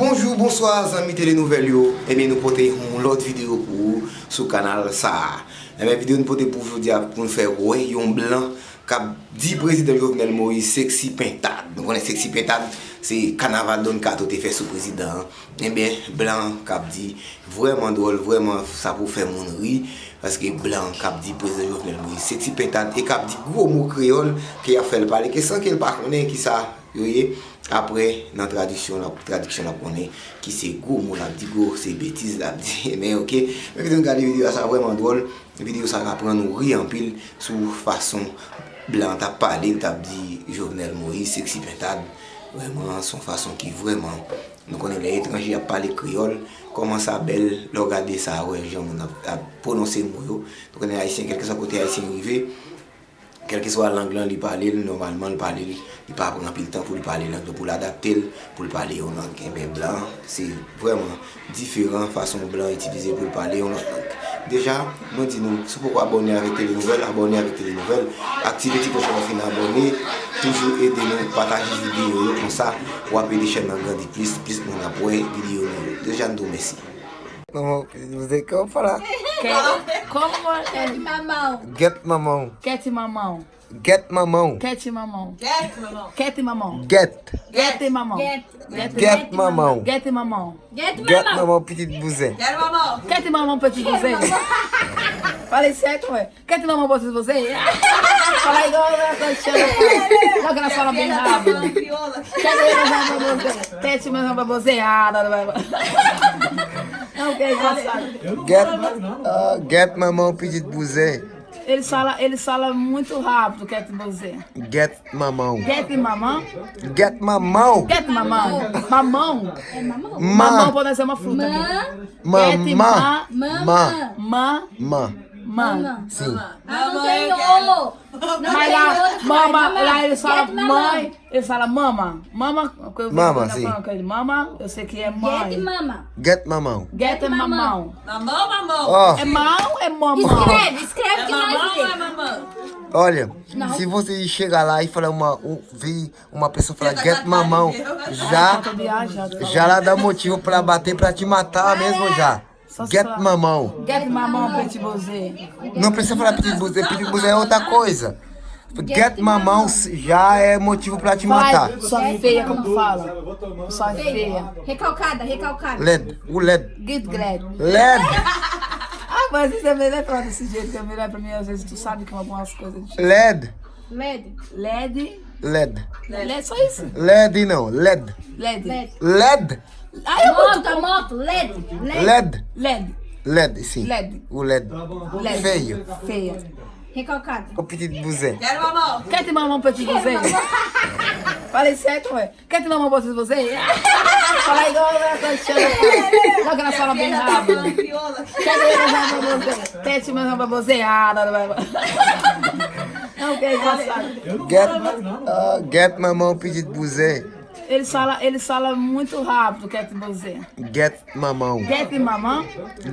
Bonjou, bonsoir zanmi telenouvel yo. Eh Ebe nou pote yon lot video pou sou kanal sa Ebe eh video nou pote pou jodi ap pou nou fe wè yon blan kap di prezident Jovenel Moïse seksi pentad Nou konen seksi pentad se kanaval don kato te fe sou prezident Ebe blan kap di vreman drol, vreman sa pou fe moun ri Paske blan kap di prezident Jovenel Moïse seksi pentad E kap di gwo mou kreol ki a fel pale Ke san ke l pa konen ki sa yoye, apre nan tradisyon la, tradisyon la konen, ki se gou moun ap di gou, se betiz la ap di, men ok, men videon gade video sa vreman drol, video sa rapren nou ri an pil sou fason blan. Tap pale, tap di Jovenel Moïse, seksi pentad, vreman son fason ki vreman, nou konen le etranji ap pale kriol, koman sa bel, lor gade sa wè, jan moun ap, prononse mou yo, nou konen haisyen, kelke sa kote haisyen rive, Kelke que swa lang lan li pale, normalman li pale li, li pa pran pil tan pou li pale lang, pou l'adapte l, pou li pale yon lang kembe eh blan. Se vreman diferent fason blan itilize pou li pale yon lang. Deja, nou di nou, sou pou abone avik telenouvel, abone avik telenouvel, aktive ti pou kon fin abone, toujou ede nou pataji videyo yo kon sa, wapè di chen nan gandi plis, plis moun apwe videyo yo. Deja, nou do mesi. Maman, você como falar? Como é? Get mamão. Get mamão. Get mamão. Get mamão. Get, mamão. Get mamão. Get. Get mamão. Get. Get mamão. Get mamão. Get, Get mamão. mamão petit bousin. Quero mamão. Get mamão te dizer. Falei certo, ué. Get mamão pra você? Fala igual a Cristiana. Não que ela fala bem rápido. Get mamão você. Get mamão pra Get, ah, get mamão petit bousin. Ele fala, ele fala muito rápido, Get você. Get mamão. Get mamão. Get mamão. Get mamão. Mamão. Ma. Mamão pode ser uma fruta. aqui. Ma. Get Ma. ma. Ma. Ma. Sim. Mamãe, Ah, eu quero. Mas lá, mama, lá eles falam mãe, eles falam mama. Mama, Mama, sim. Mama, eu sei que é mãe. mama. Get mamão. Get mamão. Mamão, mamão. É mão é mamão? Escreve, escreve É que nós é mamão? olha, se você chegar lá e falar uma, um, vir uma pessoa falar get mamão, já, já lá dá motivo pra bater, pra te matar mesmo já. Só Get falar. mamão. Get mamão, petit bosé. Não precisa falar petit bousin, petit bousin é outra coisa. Get mamão já é motivo pra te matar. Fala, sua feia, como fala. Sua feia. Recalcada, recalcada. LED, o LED. Get glad. LED, Ah, mas isso é melhor falar desse jeito, que é melhor pra mim, às vezes tu sabe que algumas coisas... LED, LED. LED, LED. LED, só isso. LED não, LED. LED. LED. LED, Ah, eu Moto, a moto, LED. LED. LED, LED. LED, sim. LED. O LED. LED. Feio. Feia. Recalcada. O petit bousin. Quero mamão. Quer te mamão pra te dizer? Falei certo, ué. Quer te mamão pra você? Fala igual a. Não que ela fala bem rápido. Crioula. Quer te mamão pra você? Quer te mamão pra você? Ah, não, não, não. Não, que é engraçado. Get, ah, get mamão petit bousin. Eles falam, eles falam muito rápido, quer. Get mamão. Get mamão?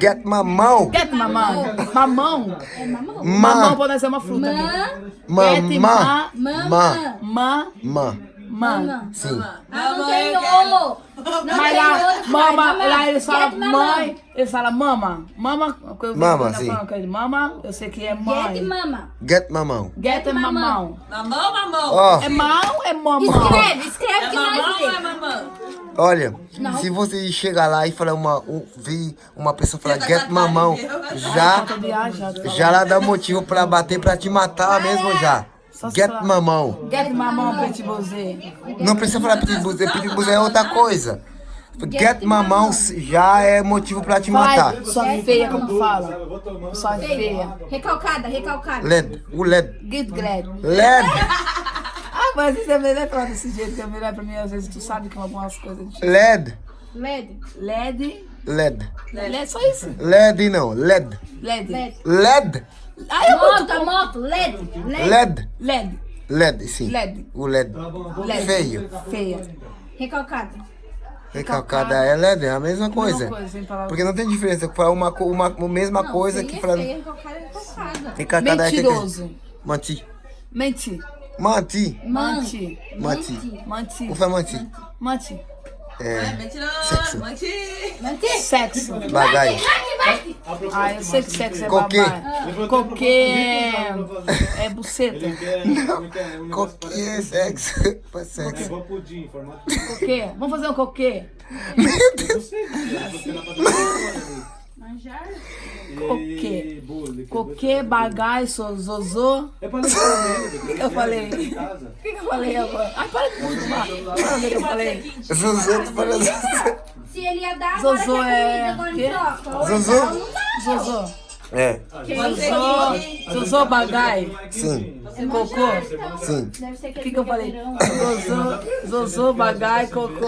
Get mamão. Get mamão? Mamão? Mamão Ma. pode ser uma fruta aqui. Ma. Get Ma. Mama. Ma. Ma. Ma. Ma. Sim. Não Mamãe, tem ovo. Não Mas tem lá, mama, pai. lá eles falam Get mãe, eles falam mama. Mama, eu Mama, sim. ele, Mama, eu sei que é mãe. Get mama. Get mamão. Get é mamão. Mamão, mamão. Ó, É mão ou é mamão? Escreve, escreve É que mamão nós é mamão? olha, se você chegar lá e falar uma, um, vir uma pessoa falar get mamão, já, já lá dá motivo pra bater, pra te matar mesmo já. Só Get falar. mamão. Get mamão, petit bosé. Não precisa falar petit bousin, petit bousin é outra coisa. Get mamão já é motivo pra te matar. Fala, sua feia, como fala. Sua feia. Recalcada, recalcada. LED, o LED. Get glad. LED, Ah, mas isso é melhor falar desse jeito, que é melhor pra mim, às vezes tu sabe que algumas coisas... LED, LED. LED, LED. LED, só isso. LED não, LED. LED. LED. LED, Ah, eu Moto, a moto, LED. LED. LED. LED. LED, sim. LED. O LED. LED. Feio. Feia. Recalcada. Recalcada é LED, é a mesma coisa. coisa. Porque não tem diferença. Falar uma, uma, a mesma coisa feia que é falar. feia, Recalcada é recalcada. Recalcada é que- Mentiroso. Manti. Mentir. Manti. Manti. Manti. Manti. O que é manti? Manti. É. Mentiroso, menti. Sexo. Bagaio. Ah, eu sei que sexo é Coquê. babá. Coquê é, é buceta. Coquê é sexo. Foi sexo. Igual pudim, formato. Coquê. Vamos fazer um coquê. Manjar. Coquê. E bolo. Coquê, bagaço, zozô. É pra levar mesmo. O que que eu falei? O que, eu falei agora? Ai, para de fumar. Para o que eu falei. Zuzu, tu falou Zuzu. Se ele ia dar, agora Zozô quer é- comida, agora não troca. Não dá. Zozô. É, Zozô. Zozô, bagai. sim, Cocô. sim. Deve ser O que, que eu falei? Zozô, zozô, bagai, cocô.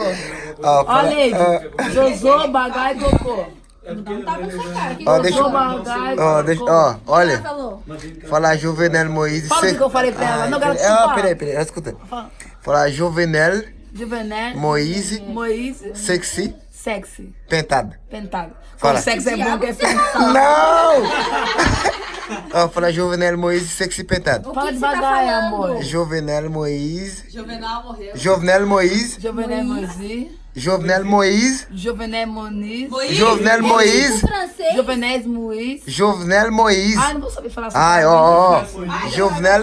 Fala- Olha aí. ó, Zozô, bagai, cocô. Não com sua cara. Que Ó, que deixa- Zozô, bagai, ó, deixa, cocô. ó, olha. Falar Juvenel Moisés. Fala o que que eu falei pra ela. Não, quero peraí, ó, peraí, peraí, escuta. Fala. Falar Juvenel Juvené. Moisés Moisés. sexy Sexy. pentado. Pentado. Fala. Quando sexo é bom que é pentado. Não! Ó, falar Juvenel Moisés sexy pentado. Fala tá devagar, falando? amor. Juvenel Moisés. Juvenal morreu. Jovenel Moisés. Juvené Moisés. Jovenel Moniz. Jovenel Moisés. O francês. Juvenés Moisés. Jovenel Moisés. Ah, não vou saber falar assim. Ai, ó, ó, ó. Jovenel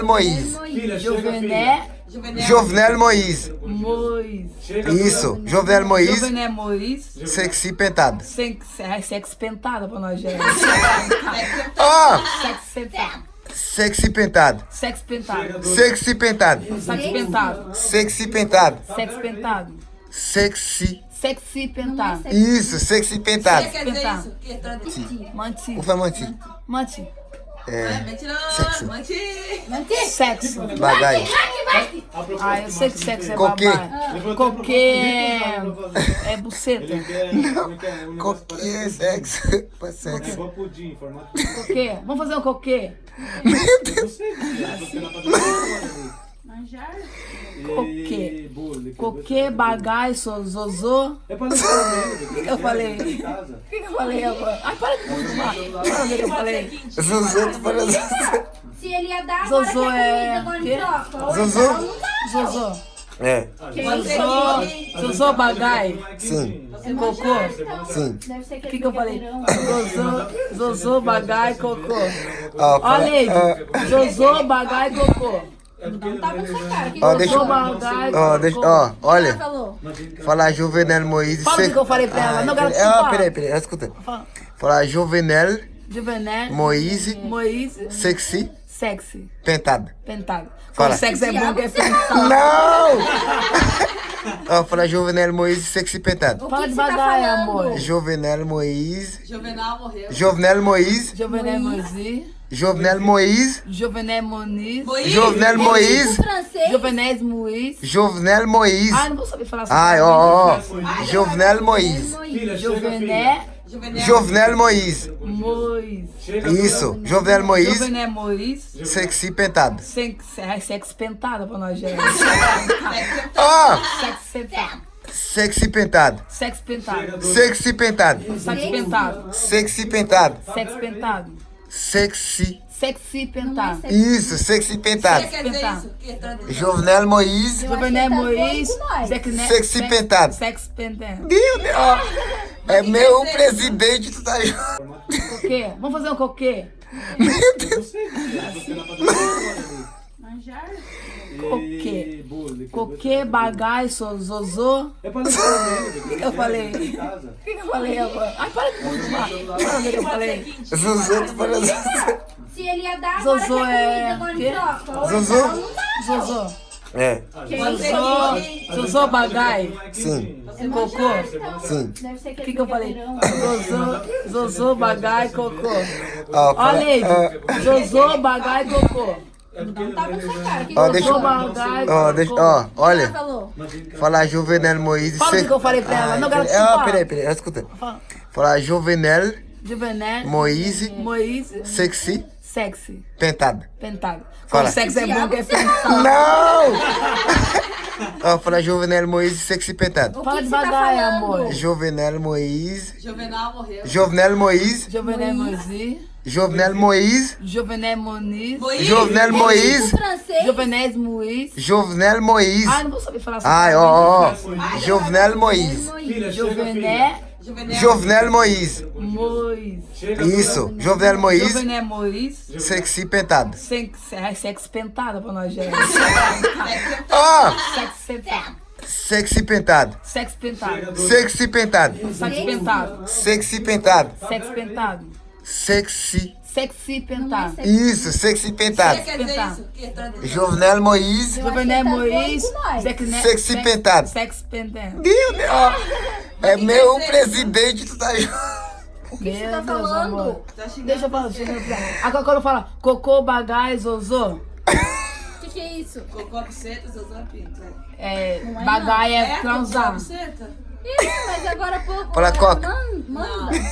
Juvenal. Jovenel Moisés. Moisés. Chega, Isso, Jovenel Moisés. Juvené Moisés. Sexy pentado. Sem, sem, sexo pentado pra nós, gente. Ó, Sexo pentado. sexy pentado. Sexo pentado. Sexy pentado. Sexo pentado. Sexy pentado. Sexo pentado. Sexy. Sexy pentado. Isso, sexy pentado. Quer dizer isso? Que é. Manti. O. Manti. É, Mentiroso, menti. Sexo. bagaio. Ah, eu sei que sexo é Coquê. babá. Coquê é, é buceta. Coquê é sexo. Foi sexo. Coquê. Vamos fazer um coquê. Manjar. Coquê. E bolo. Coquê, bagaço, zozô. É pra levar mesmo. O que, que eu falei? O que, que eu falei agora? Ai, para de fumar. Para ver o que eu falei. Zuzu, tu falou. Se ele ia dar, agora Zozô é- comida, agora troca. Não dá. Zozô. É, Zozô. Zozô, bagai. sim, Cocô. sim. Deve ser O que, que eu falei? Zozô, zozô, bagai, cocô. Fala- Olha aí. ó, Zozô, bagai, cocô. Não tá com sua cara. Que Ó, deixa- bagai, ó, deixa, ó, olha. falou? Falar Juvenel Moisés. Fala o que eu falei pra ela. Não quero Ai, peraí, ó, desculpar. peraí, peraí, escuta. Fala. Falar Juvenel Juvené. Moisés Moisés. sexy Sexy. pentado. Pentado. Fala. Quando sexo é bom que é pentado. Não! Ó, falar Juvenel Moisés sexy pentado. O Fala que que você tá devagar, falando? amor. Jovenel Moisés. Juvenal morreu. Jovenel Moisés. Juvené Moisés. Jovenel Moisés. Juvené Moniz. Jovenel francês. Juvenés Moisés. Jovenel Moisés. Ah, não vou saber falar assim. Ai, ó, ó. Jovenel Moisés. Filha, Juvenal. Jovenel Moisés. Moisés. Isso, Jovenel Moisés. Juvené Moisés. Sexy pentado. Sem, sexo pentado pra nós, gente. Ó, Sexo pentado. sexy pentado. Sexo pentado. Sexy pentado. Sexo pentado. Sexy pentado. Sexo pentado. Sexy. Sexy pentado. Isso, sexy pentado. Quer dizer isso? É tradição. Jovenel Moisés. Juvené tá nós. Sexy Sexy pentado. Sexo pentado. Meu Deus, ó. É meu presidente, tu tá junto. Coquê. Vamos fazer um coquê. Meu Deus. Manjar. Coquê. Coquê, bagaço, zozô. É eu falei? O que, eu falei agora? Ai, para de fumar. Para ver o que eu falei. Zuzu, tu falou. Se ele ia dar, agora Zozô quer é- comida, agora troca. Zuzu? Não dá. Zozô. É, Zozô. Zozô, bagai. sim, Cocô. sim. Deve ser O que, que eu falei? Zozô, Zozô, bagai, cocô. Fala- Olha aí. ó, Zozô, bagai, cocô. Não tá com sua cara. Que Ó, que deixa, Zozô, ó, deixa, olha. Falar Jovenel Moisés. Fala o que eu falei pra ela. Não ó, desculpar. peraí, peraí, escuta. Fala. Falar Jovenel Juvené. Moisés Moisés. sexy Sexy. pentado. Pentado. Fala. Quando sexo é bom que é pentado. Não! Ó, fala Jovenel Moise sexy pentado. Fala tá devagar, falando? amor. Jovenel Moise. Juvenal morreu. Jovenel Moise. Jovenel Moisés. Jovenel Moise. Jovenel Moniz. Moisés. Jovenel francês. Jovenel Moisés. Jovenel Moise. Ai, não vou saber falar assim. Ai, ó, ó, ó. Jovenel filha. Jovenel Juvenal. Jovenel Moise. Moisés. Chega, Isso, Jovenel Moise. Jovenel Moisés. Sexy pentado. Sexo, sexo pentado pra nós, gente. Ó, pentado. sexy pentado. Sexo pentado. Sexy pentado. Sexo pentado. Sexy pentado. Sexo pentado. Sexy. Sexy pentado. Isso, sexy O que pentado. quer dizer isso? Que é tradição. Jovenel Moise. Jovenel tá. Sexo- Sexy sex- pentado. Sexo pentado. Meu Deus, ó. É meu presidente, tu tá. O que você tá falando? Tá xingando Deixa eu falar. você. Deixa eu falar. Agora quando fala cocô, bagai, zozô, O que, que é isso? Cocô, buceta, zozão, pinto. é, Não é bagai é É, cocô, transar. buceta? Ih, mas agora há pouco. Fala, ela Coca. man- Manda.